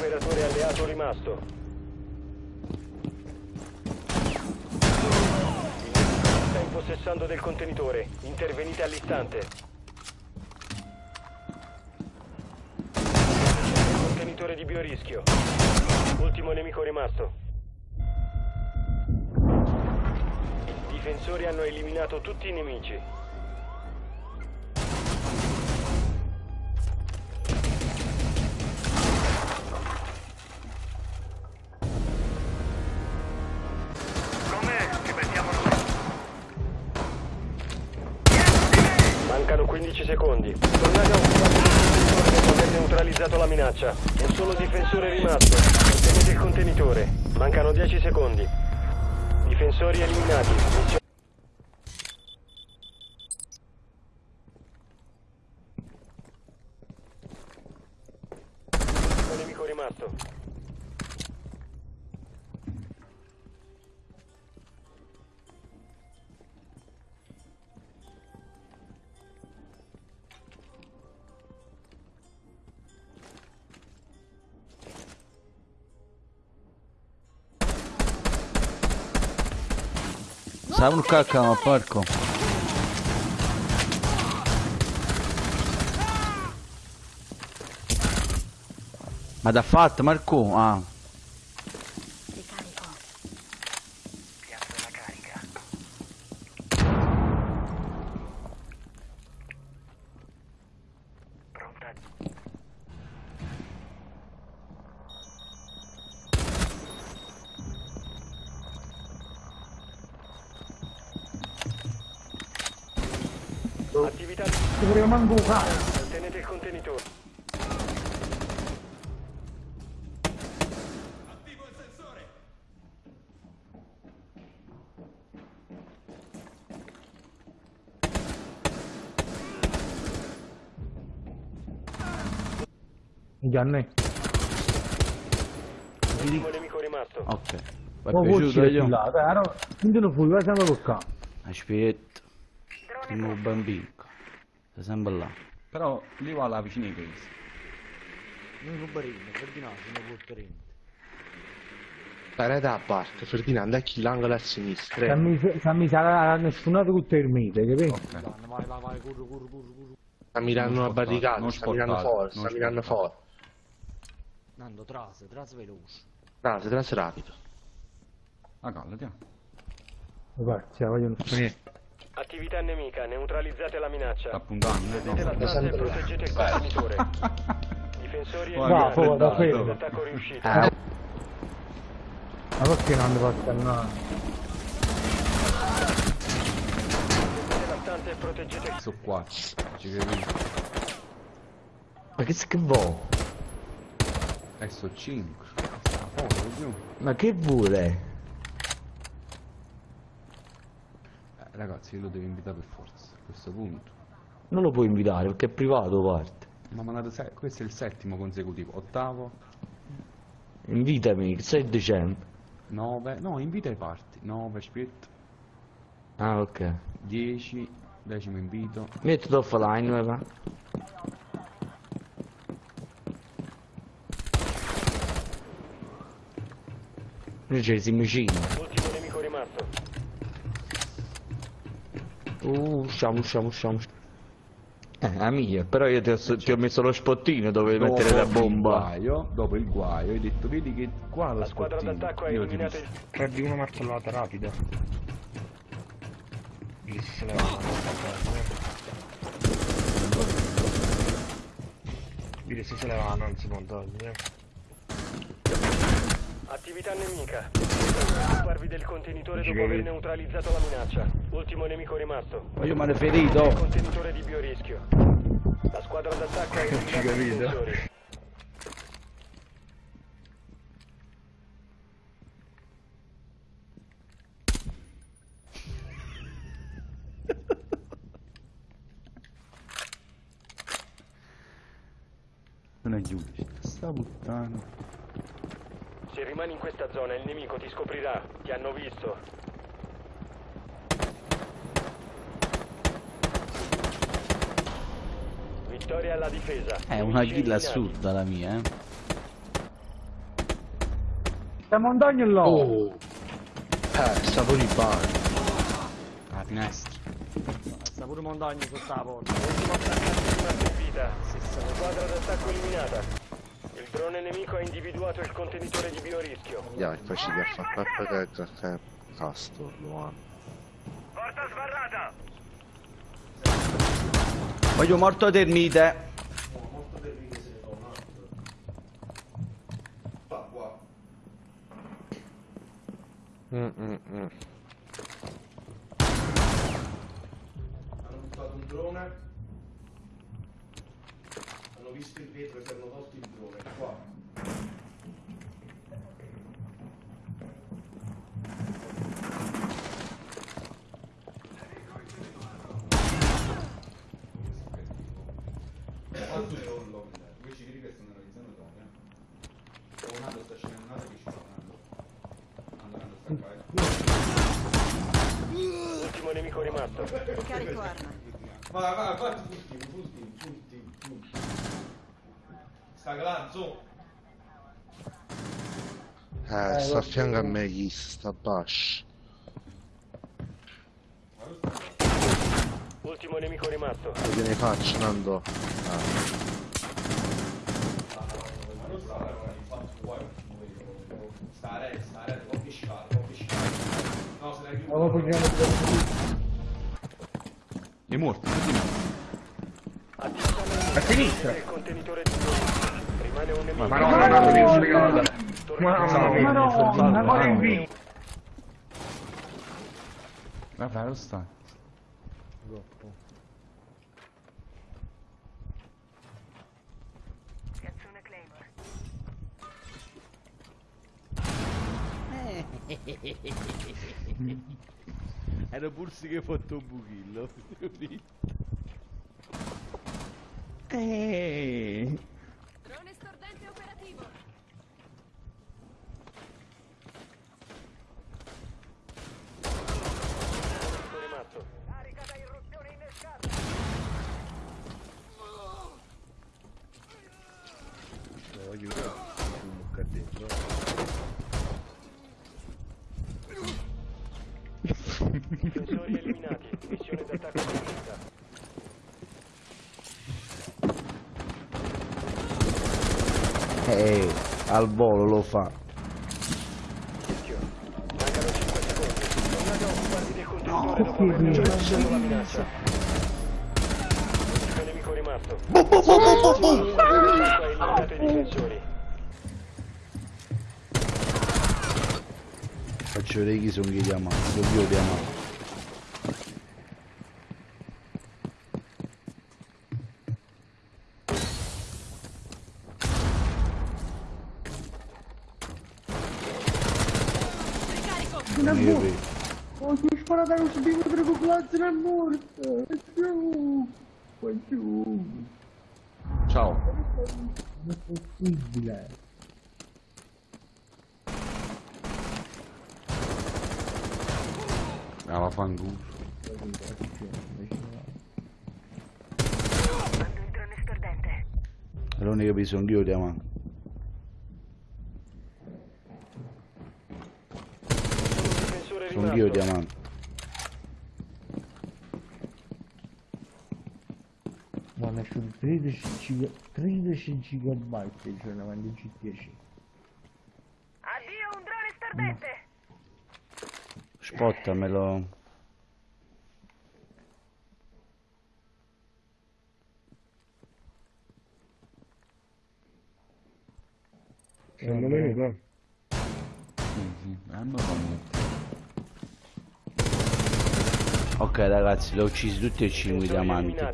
operatore alleato rimasto. Il nemico sta impossessando del contenitore. Intervenite all'istante. Contenitore di biorischio. Ultimo nemico rimasto. I difensori hanno eliminato tutti i nemici. Mancano 15 secondi. Tornate a occupare il aver neutralizzato la minaccia. Un solo difensore rimasto. Ottenete il contenitore. Mancano 10 secondi. Difensori eliminati. Missione rimasto. Sa un cacca, ma porco. Ma da fatto, Marco? Ah, Attività. Ti vorrei manco un cazzo. Ottenete il contenitore. Gianni. Ultimo nemico rimasto. ok. È Ma piaciuto io? là, dai, allora, quindi non fui, vai sempre toccare. Aspetta. Primo bambino. Sei sempre là. Però lì va la vicina di questo. Noi non barino, Ferdinando, non porteremo. Parete a parte, Ferdinando è chi l'angolo a sinistra. eh. Se mi sarà nessuno tutto il mite, capito? Ok. Vai, vai, vai, corro, corro, corro, corro. Sta mirando una barricata, sta mirando non sta mirando fuori. Nando, tras, tras veloce. Trase, trase rapido. Ah, calma, andiamo. Vai, la vogliono finire. Attività nemica. Neutralizzate la minaccia. Puntando, eh, Prendete la no. stanza e proteggete il contenitore. Difensori Guarda, fuori, da fermo. Attacco riuscito. Ma perché non devo accannare? Prendete la stanza e proteggete il Sono qua. Ci capisco. Ma che schifo? Eh, sono 5. Sta poco più. Ma che vuole? Ragazzi, io lo devo invitare per forza. A questo punto. Non lo puoi invitare perché è privato, parte. Ma mandate se- questo è il settimo consecutivo. Ottavo, Invitami, il 6 dicembre. 9. No, invita i parti. 9 split. Ah, ok. 10. Decimo invito. Mettilo offline, va. Noi ci siamo vicini. ultimo nemico rimasto. Uh, usciamo, usciamo, usciamo. Eh, la mia, però io ti ho, ti ho messo lo spottino dove Dopo mettere la il bomba. guaio, dopo il guaio, hai detto, vedi che qua lo La squadra d'attacco ha Io ti. Prendi una martellata rapida. Leva Dire se se leva non si può togliere. Attività nemica. Occuparvi del contenitore dopo aver neutralizzato la minaccia. Ultimo nemico rimasto. Ma io ne ferito. Contenitore di biorischio. La squadra d'attacco ha eliminato i capito. difensori. Non è giusto. Sta puttana. Se rimani in questa zona il nemico ti scoprirà. Ti hanno visto. Vittoria alla difesa. È una eliminati. assurda la mia, eh. La montagna è là. Oh! Eh, stavo di bar. La finestra. Sta pure montagna sotto la porta. Ultimo attaccante rimasto in vita. Squadra d'attacco eliminata. Drone nemico ha individuato il contenitore di biorischio. Dai, facile a far papà che che Castor lo hanno. Porta sbarrata! Voglio morto termite. Mm, mm, mm. Hanno buttato un drone. Hanno visto il vetro e si hanno tolto il drone. Qua. Quanto è rollo? Due civili che stanno analizzando drone. Oh, Nando sta scendendo, Nando vicino a Nando. Nando, Nando sta qua. eh. Ultimo nemico rimasto. Ricarico arma. Vai, vai, vai, full team, full team, full team, full team. Sta calando. Eh, sta a fianco a me chi sta Bash. Ultimo nemico rimasto. Che ne faccio, Nando? Ah. Sta a re, sta a re, compri scale, compri scale. No, se ne chiudo. prendiamo È morto, tutti A sinistra. Il contenitore di biorischio. Rimane un nemico. Ma no, ma no, spiegare. Tornate Ma no, una cosa in vita. Vabbè, lo sta. Claymore. Era pur sì che hai fatto un buchillo. Drone Difensori eliminati. Missione d'attacco finita. Eh, al volo lo fa. Mancano 5 secondi. Tornate a occuparvi del contenitore dopo aver neutralizzato la minaccia. Ultimo nemico rimasto. L'attacco ha eliminato i difensori. Faccio vedere chi sono chi diamanti. Sono io diamanti. Ricarico. Io vedo. Oh, ti ho sparato allo spino per popolazione è morto. È giù. Qua giù. Ciao. Non è possibile. Ah, il drone stordente. L'unica che. Difensore Sono io rimasto. diamanti. Ma ne sono 13 giga- 13 GB cioè davanti a G10. Addio un drone stordente. No. Sì, sì. Hanno fatto. Ok ragazzi, l'ho uccisi tutti e cinque i diamanti.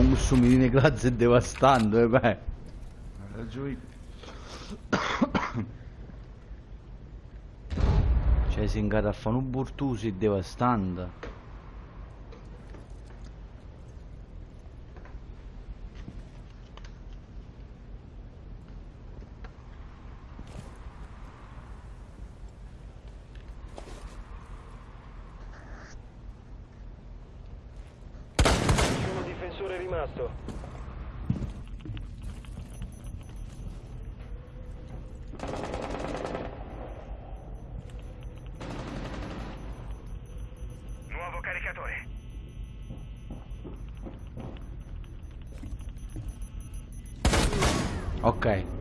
Eliminati. Miss- Con un sumino grazie devastando, eh beh. Cioè si ingata a fare un burtusi devastante. Rimasto. Nuovo caricatore. Ok.